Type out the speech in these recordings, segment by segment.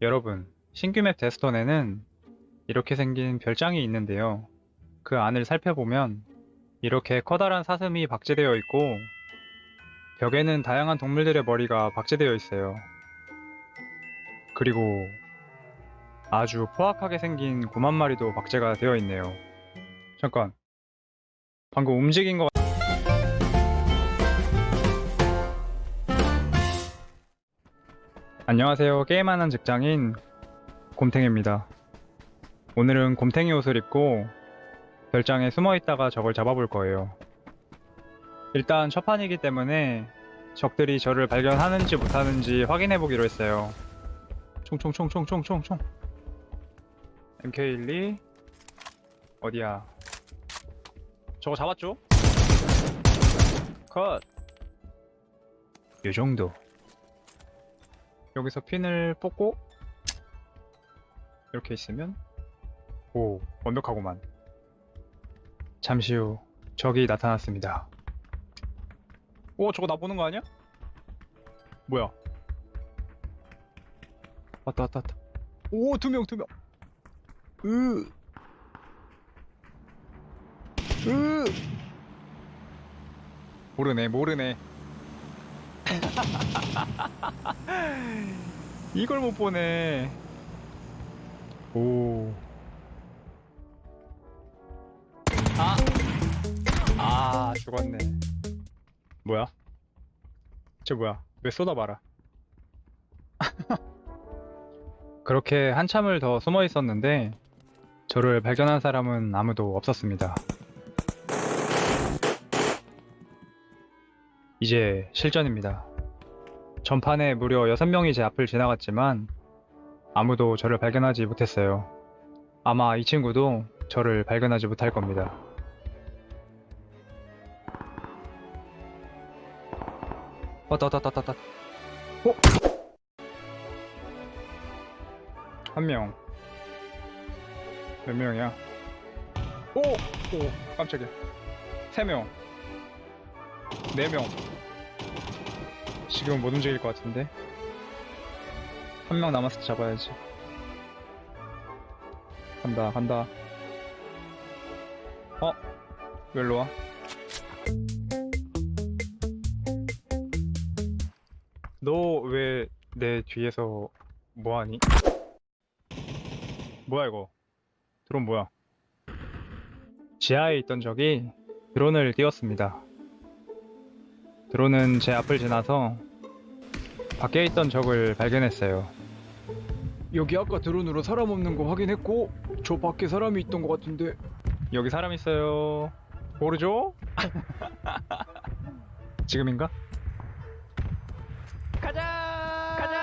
여러분, 신규 맵 데스톤에는 이렇게 생긴 별장이 있는데요. 그 안을 살펴보면 이렇게 커다란 사슴이 박제되어 있고 벽에는 다양한 동물들의 머리가 박제되어 있어요. 그리고 아주 포악하게 생긴 곰 한 마리도 박제가 되어 있네요. 잠깐. 방금 움직인 거 안녕하세요. 게임하는 직장인 곰탱입니다. 오늘은 곰탱이 옷을 입고 별장에 숨어 있다가 적을 잡아볼 거예요. 일단 첫 판이기 때문에 적들이 저를 발견하는지 못하는지 확인해 보기로 했어요. 총총총총총총총 MK12 어디야? 저거 잡았죠? 컷. 요 정도. 여기서 핀을 뽑고 이렇게 있으면 오 완벽하구만 잠시 후 적이 나타났습니다 오 저거 나 보는 거 아니야? 뭐야 왔다 왔다 왔다 오 두 명 두명 으. 으. 모르네 모르네 이걸 못 보네. 오. 아. 아, 죽었네. 뭐야? 쟤 뭐야? 왜 쏟아봐라. 그렇게 한참을 더 숨어 있었는데, 저를 발견한 사람은 아무도 없었습니다. 이제 실전입니다. 전판에 무려 6명이 제 앞을 지나갔지만 아무도 저를 발견하지 못했어요. 아마 이 친구도 저를 발견하지 못할 겁니다. 왔다 왔다 왔다 왔다 어? 한 명. 몇 명이야? 오! 오, 깜짝이야. 세 명. 네 명. 지금은 못 움직일 것 같은데 한명때 잡아야지 간다 간다 어? 왜 일로 와? 너 왜 내 뒤에서 뭐하니? 뭐야 이거 드론 뭐야 지하에 있던 적이 드론을 띄웠습니다 드론은 제 앞을 지나서 밖에 있던 적을 발견했어요. 여기 아까 드론으로 사람 없는 거 확인했고 저 밖에 사람이 있던 것 같은데 여기 사람 있어요. 모르죠? 지금인가? 가자! 가자!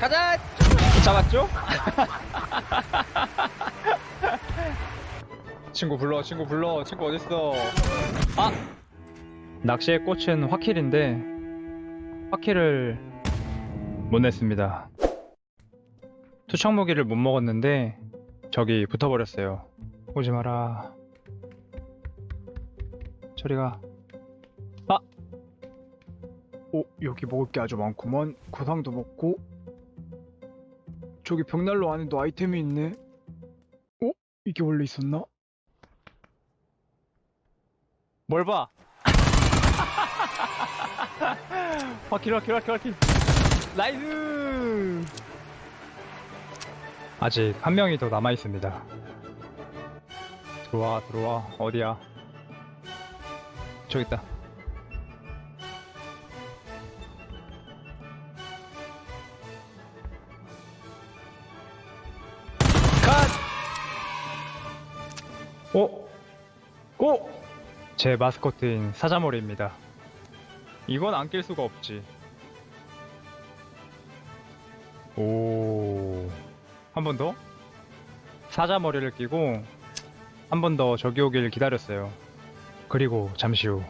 가자! 잡았죠? 친구 불러, 친구 불러, 친구 어딨어? 아! 낚시의 꽃은 화킬인데 화킬을 못 냈습니다. 투척 무기를 못 먹었는데 저기 붙어버렸어요. 오지 마라. 저리가. 어 여기 먹을 게 아주 많구만 구상도 먹고 저기 벽난로 안에도 아이템이 있네 어? 이게 원래 있었나? 뭘 봐? 화킬 화킬 화킬 화킬 nice 아직 한 명이 더 남아 있습니다 들어와 들어와 어디야 저기 있다 컷! 어? 오! 제 마스코트인 사자머리입니다. 이건 안 낄 수가 없지. 오. 한 번 더? 사자머리를 끼고 한 번 더 저기 오길 기다렸어요. 그리고 잠시 후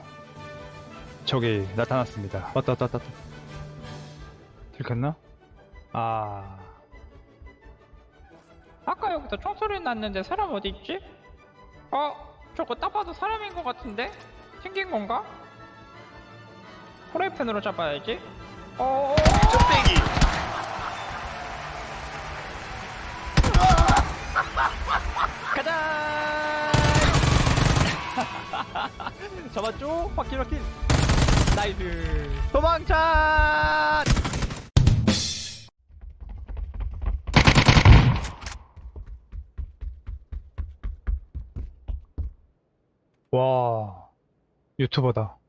저기 나타났습니다. 왔다 왔다 왔다. 들켰나? 아. 아까 여기서 총소리 났는데 사람 어디 있지? 어? 저거 딱 봐도 사람인 것 같은데? 생긴 건가? 프라이팬으로 잡아야지. 어, 쩍대기. 가자! 잡았죠? 확킬 확킬. 나이스. 도망차! 와, 유튜버다.